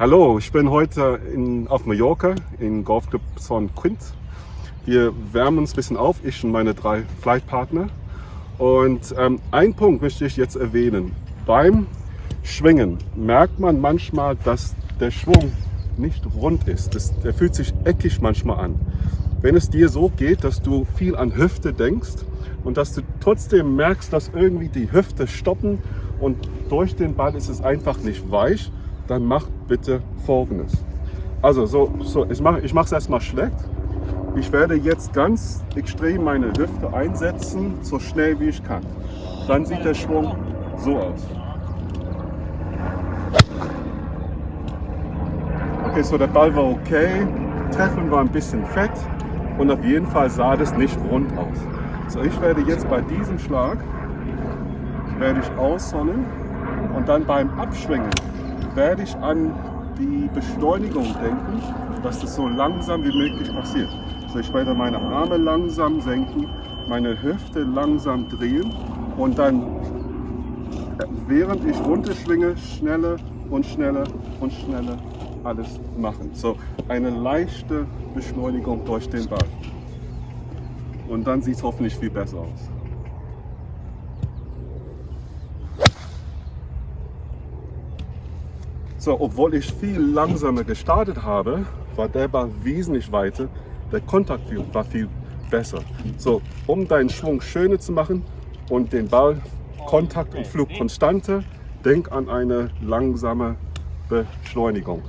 Hallo, ich bin heute in, auf Mallorca in Golfclub Son Quint. Wir wärmen uns ein bisschen auf, ich und meine drei Flightpartner. Und ähm, ein Punkt möchte ich jetzt erwähnen. Beim Schwingen merkt man manchmal, dass der Schwung nicht rund ist. Das, der fühlt sich eckig manchmal an. Wenn es dir so geht, dass du viel an Hüfte denkst und dass du trotzdem merkst, dass irgendwie die Hüfte stoppen und durch den Ball ist es einfach nicht weich, dann mach bitte folgendes. Also so, so ich mache ich es erstmal schlecht. Ich werde jetzt ganz extrem meine Hüfte einsetzen, so schnell wie ich kann. Dann sieht der Schwung so aus. Okay, so der Ball war okay, Treffen war ein bisschen fett und auf jeden Fall sah das nicht rund aus. So, ich werde jetzt bei diesem Schlag, werde ich aussonnen und dann beim Abschwingen werde ich an die Beschleunigung denken, dass das so langsam wie möglich passiert. Also ich werde meine Arme langsam senken, meine Hüfte langsam drehen und dann, während ich runterschwinge, schneller und schneller und schneller alles machen. So eine leichte Beschleunigung durch den Ball. Und dann sieht es hoffentlich viel besser aus. So, obwohl ich viel langsamer gestartet habe, war der Ball wesentlich weiter, der Kontakt war viel besser. So, um deinen Schwung schöner zu machen und den Ball Kontakt und Flug konstanter, denk an eine langsame Beschleunigung.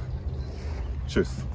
Tschüss.